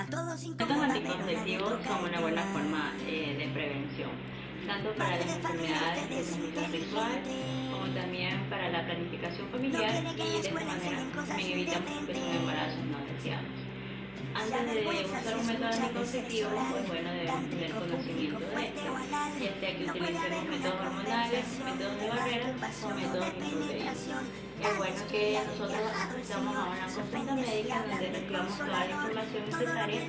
Estos anticonceptivos son una buena forma eh, de prevención, tanto para las enfermedades de transmisión sexual como también para la planificación familiar y de esta manera evitamos que son embarazos no deseados. Antes de usar un método anticonceptivo, pues bueno, debemos tener conocimiento de esto, ya sea que utilicemos métodos hormonales, métodos de barrera o métodos de es bueno que nosotros vamos a una consulta médica donde reclamamos toda la información necesaria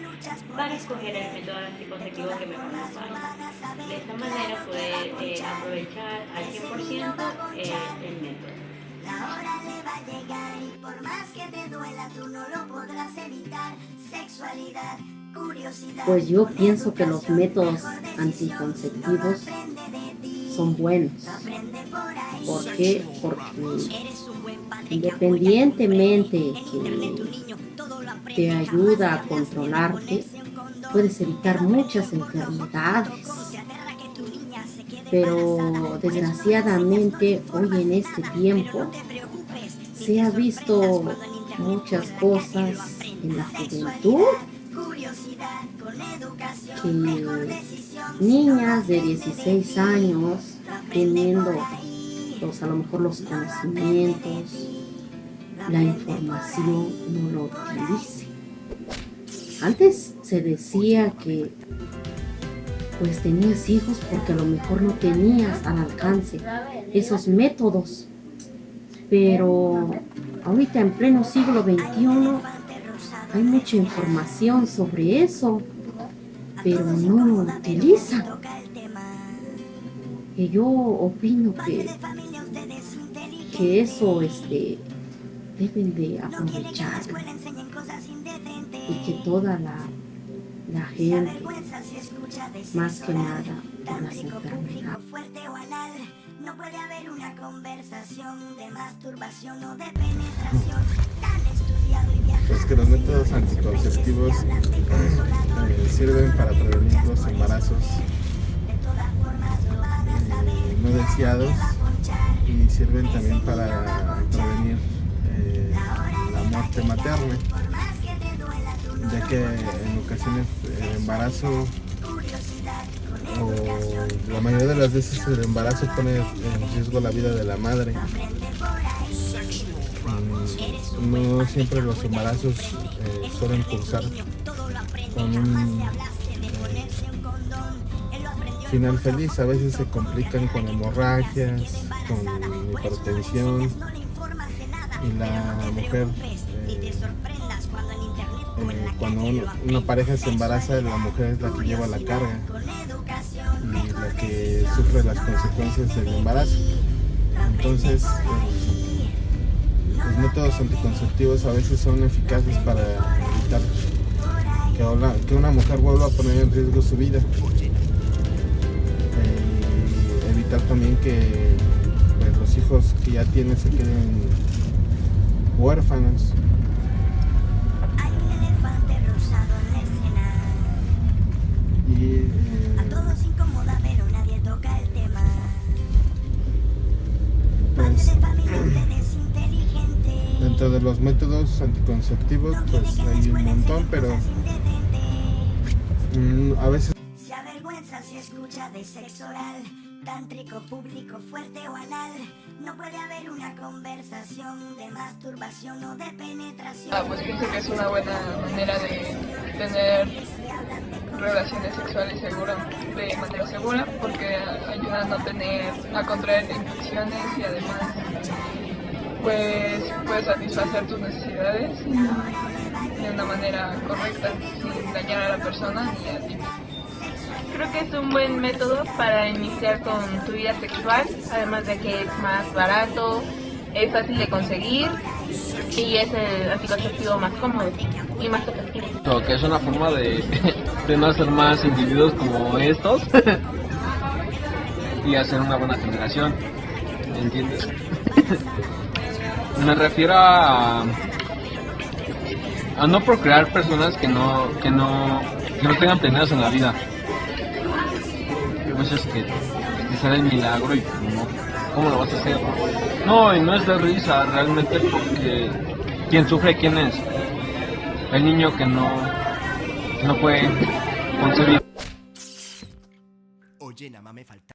para escoger el método anticonceptivo que mejor nos vaya. De esta manera poder eh, aprovechar al 100% eh, el método. La hora le va a llegar y por más que te duela tú no lo podrás evitar. Sexualidad, curiosidad. Pues yo pienso que los métodos anticonceptivos son buenos. ¿Por qué? Porque independientemente que te ayuda a controlarte, puedes evitar muchas enfermedades. Pero desgraciadamente hoy en este tiempo se ha visto muchas cosas en la juventud que niñas de 16 años teniendo a lo mejor los conocimientos, la información no lo utilice. Antes se decía que pues tenías hijos porque a lo mejor no tenías al alcance esos métodos. Pero ahorita en pleno siglo XXI hay mucha información sobre eso, pero no lo utilizan. Y yo opino que que eso este, deben de aprovechar y que toda la, la gente, más que nada por las enfermedades. No puede haber una conversación de masturbación o de penetración tan estudiado y viajado. Pues que los métodos anticonceptivos eh, sirven para prevenir los embarazos. eh, no deseados. Y sirven también para prevenir eh, la muerte materna, ya que en ocasiones el embarazo o la mayoría de las veces el embarazo pone en riesgo la vida de la madre. Mm, no siempre los embarazos eh, suelen cursar con un eh, final feliz, a veces se complican con hemorragias, con hipertensión y la mujer eh, eh, cuando una pareja se embaraza la mujer es la que lleva la carga y la que sufre las consecuencias del embarazo. Entonces eh, los métodos anticonceptivos a veces son eficaces para evitar que una mujer vuelva a poner en riesgo su vida. Evitar también que hijos que ya tiene se queden huérfanos. Eh, a todos incomoda, pero nadie toca el tema. Pues, dentro de los métodos anticonceptivos, pues hay un montón, pero mm, a veces... Se avergüenza si escucha de sexo oral tántrico, público, fuerte o anal. No puede haber una conversación de masturbación o de penetración. Ah, pues pienso que es una buena manera de tener relaciones sexuales seguras, de manera segura, porque ayuda a no tener, a contraer infecciones y además pues puedes satisfacer tus necesidades de una manera correcta, sin dañar a la persona ni a ti. Creo que es un buen método para iniciar con tu vida sexual, además de que es más barato, es fácil de conseguir y es el anticonceptivo más cómodo y más efectivo. que es una forma de, de no hacer más individuos como estos y hacer una buena generación, ¿entiendes? Me refiero a, a no procrear personas que no, que no, que no tengan planeados en la vida veces que te sale el milagro y no, ¿cómo lo vas a hacer? No, y no es de risa realmente porque ¿quién sufre? ¿Quién es? El niño que no, no fue concebido. Oye, nada más me falta